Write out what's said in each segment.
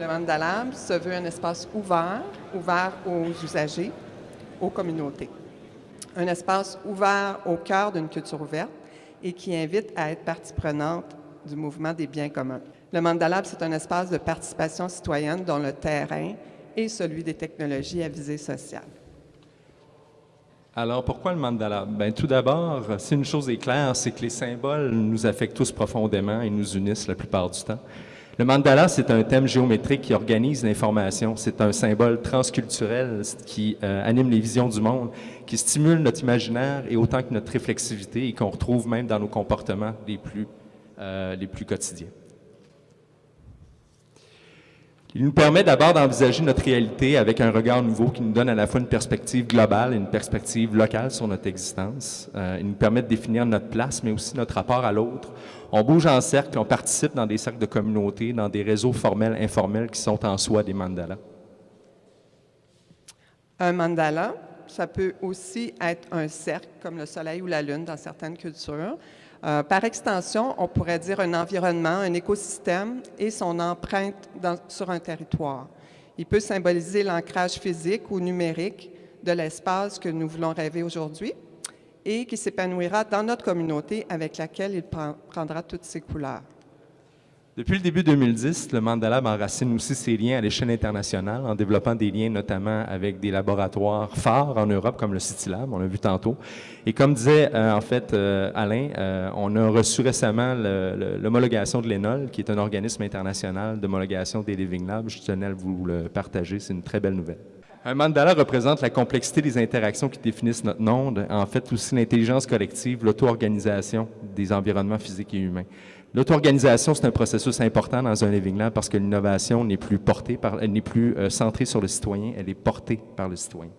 Le Mandalab se veut un espace ouvert, ouvert aux usagers, aux communautés. Un espace ouvert au cœur d'une culture ouverte et qui invite à être partie prenante du mouvement des biens communs. Le Mandalab, c'est un espace de participation citoyenne dont le terrain est celui des technologies à visée sociale. Alors, pourquoi le mandala? Ben, tout d'abord, si une chose est claire, c'est que les symboles nous affectent tous profondément et nous unissent la plupart du temps. Le mandala, c'est un thème géométrique qui organise l'information. C'est un symbole transculturel qui euh, anime les visions du monde, qui stimule notre imaginaire et autant que notre réflexivité et qu'on retrouve même dans nos comportements plus, euh, les plus quotidiens. Il nous permet d'abord d'envisager notre réalité avec un regard nouveau qui nous donne à la fois une perspective globale et une perspective locale sur notre existence. Euh, il nous permet de définir notre place, mais aussi notre rapport à l'autre. On bouge en cercle, on participe dans des cercles de communauté, dans des réseaux formels, informels qui sont en soi des mandalas. Un mandala, ça peut aussi être un cercle, comme le soleil ou la lune dans certaines cultures. Euh, par extension, on pourrait dire un environnement, un écosystème et son empreinte sur un territoire. Il peut symboliser l'ancrage physique ou numérique de l'espace que nous voulons rêver aujourd'hui et qui s'épanouira dans notre communauté avec laquelle il prendra toutes ses couleurs. Depuis le début 2010, le Mandalab enracine aussi ses liens à l'échelle internationale en développant des liens notamment avec des laboratoires phares en Europe comme le CityLab, on l'a vu tantôt. Et comme disait euh, en fait euh, Alain, euh, on a reçu récemment l'homologation de l'ENOL, qui est un organisme international d'homologation des Living Labs. Je tenais à vous le partager, c'est une très belle nouvelle. Un mandala représente la complexité des interactions qui définissent notre monde, en fait aussi l'intelligence collective, l'auto-organisation des environnements physiques et humains. L'auto-organisation, c'est un processus important dans un living lab parce que l'innovation n'est plus portée par, elle n'est plus euh, centrée sur le citoyen, elle est portée par le citoyen.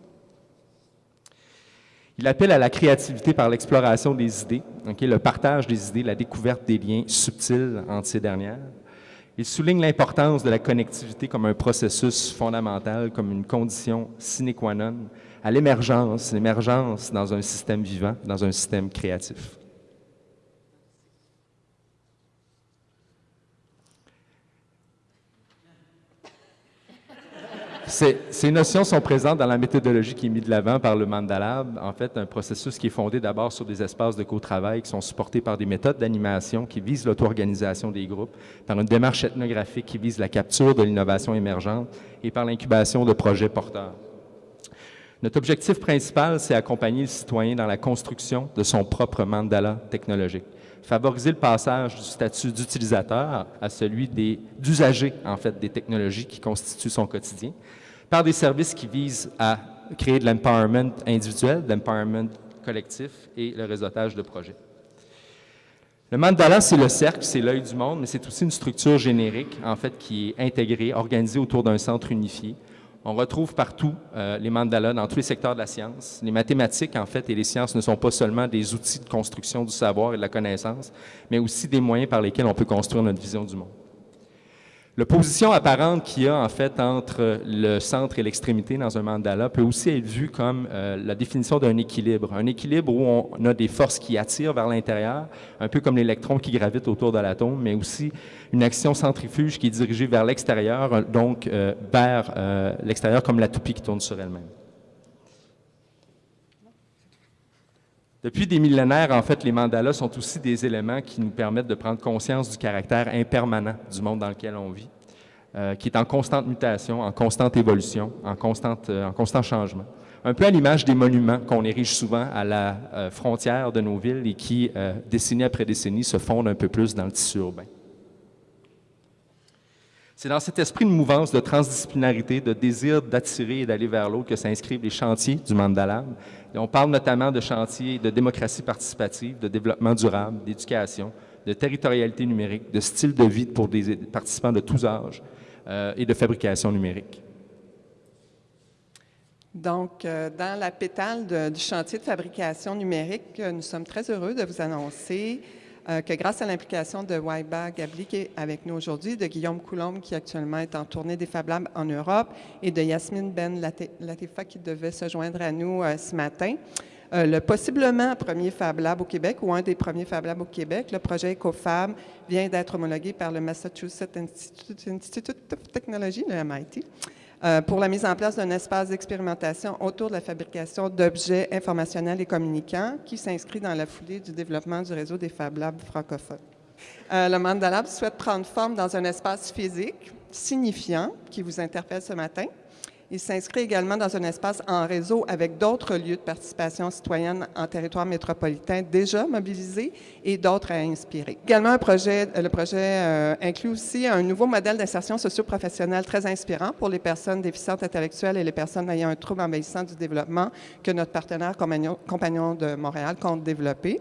Il appelle à la créativité par l'exploration des idées, le partage des idées, la découverte des liens subtils entre ces dernières. Il souligne l'importance de la connectivité comme un processus fondamental, comme une condition sine qua non à l'émergence, l'émergence dans un système vivant, dans un système créatif. Ces, notions sont présentes dans la méthodologie qui est mise de l'avant par le Mandalab. En fait, un processus qui est fondé d'abord sur des espaces de co-travail qui sont supportés par des méthodes d'animation qui visent l'auto-organisation des groupes, par une démarche ethnographique qui vise la capture de l'innovation émergente et par l'incubation de projets porteurs. Notre objectif principal, c'est accompagner le citoyen dans la construction de son propre mandala technologique favoriser le passage du statut d'utilisateur à celui d'usager, en fait, des technologies qui constituent son quotidien, par des services qui visent à créer de l'empowerment individuel, de l'empowerment collectif et le réseautage de projets. Le mandala, c'est le cercle, c'est l'œil du monde, mais c'est aussi une structure générique, en fait, qui est intégrée, organisée autour d'un centre unifié. On retrouve partout euh, les mandalas dans tous les secteurs de la science. Les mathématiques, en fait, et les sciences ne sont pas seulement des outils de construction du savoir et de la connaissance, mais aussi des moyens par lesquels on peut construire notre vision du monde. L'opposition apparente qu'il y a en fait entre le centre et l'extrémité dans un mandala peut aussi être vue comme euh, la définition d'un équilibre. Un équilibre où on a des forces qui attirent vers l'intérieur, un peu comme l'électron qui gravite autour de l'atome, mais aussi une action centrifuge qui est dirigée vers l'extérieur, donc euh, vers euh, l'extérieur comme la toupie qui tourne sur elle-même. Depuis des millénaires, en fait, les mandalas sont aussi des éléments qui nous permettent de prendre conscience du caractère impermanent du monde dans lequel on vit, euh, qui est en constante mutation, en constante évolution, en, constante, euh, en constant changement. Un peu à l'image des monuments qu'on érige souvent à la euh, frontière de nos villes et qui, décennie après décennie, se fondent un peu plus dans le tissu urbain. C'est dans cet esprit de mouvance, de transdisciplinarité, de désir d'attirer et d'aller vers l'autre que s'inscrivent les chantiers du Mandalab. on parle notamment de chantiers de démocratie participative, de développement durable, d'éducation, de territorialité numérique, de style de vie pour des participants de tous âges euh, et de fabrication numérique. Donc, euh, dans la pétale du chantier de fabrication numérique, euh, nous sommes très heureux de vous annoncer euh, que grâce à l'implication de Waiba Gabli qui est avec nous aujourd'hui, de Guillaume Coulombe qui actuellement est en tournée des Fab Labs en Europe et de Yasmine Ben Latifa qui devait se joindre à nous euh, ce matin, euh, le possiblement premier Fab Lab au Québec ou un des premiers Fab Labs au Québec. Le projet EcoFab vient d'être homologué par le Massachusetts Institute, of Technology, le MIT, euh, pour la mise en place d'un espace d'expérimentation autour de la fabrication d'objets informationnels et communicants qui s'inscrit dans la foulée du développement du réseau des Fab Labs francophones. Euh, le Mandalab souhaite prendre forme dans un espace physique signifiant qui vous interpelle ce matin, il s'inscrit également dans un espace en réseau avec d'autres lieux de participation citoyenne en territoire métropolitain déjà mobilisés et d'autres à inspirer. Également, le projet euh, inclut aussi un nouveau modèle d'insertion socio-professionnelle très inspirant pour les personnes déficientes intellectuelles et les personnes ayant un trouble envahissant du développement que notre partenaire Compagnon de Montréal compte développer.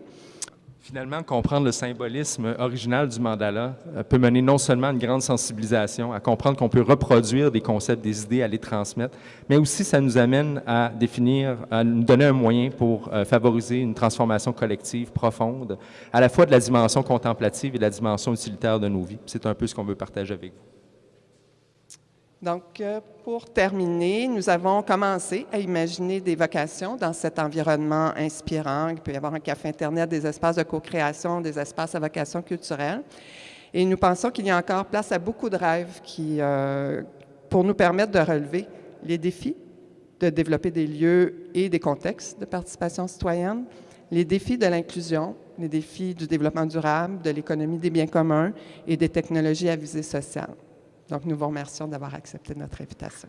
Finalement, comprendre le symbolisme original du mandala euh, peut mener non seulement à une grande sensibilisation, à comprendre qu'on peut reproduire des concepts, des idées, à les transmettre, mais aussi ça nous amène à définir, à nous donner un moyen pour euh, favoriser une transformation collective profonde, à la fois de la dimension contemplative et de la dimension utilitaire de nos vies. C'est un peu ce qu'on veut partager avec vous. Donc, euh, pour terminer, nous avons commencé à imaginer des vocations dans cet environnement inspirant. Il peut y avoir un café Internet, des espaces de co-création, des espaces à vocation culturelle. Et nous pensons qu'il y a encore place à beaucoup de rêves qui, euh, pour nous permettre de relever les défis de développer des lieux et des contextes de participation citoyenne, les défis de l'inclusion, les défis du développement durable, de l'économie des biens communs et des technologies à visée sociale. Donc, nous vous remercions d'avoir accepté notre invitation.